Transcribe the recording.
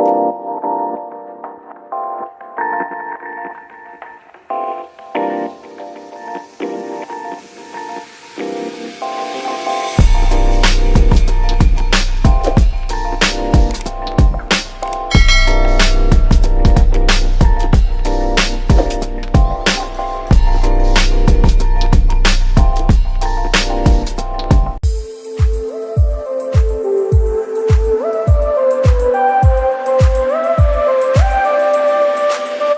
you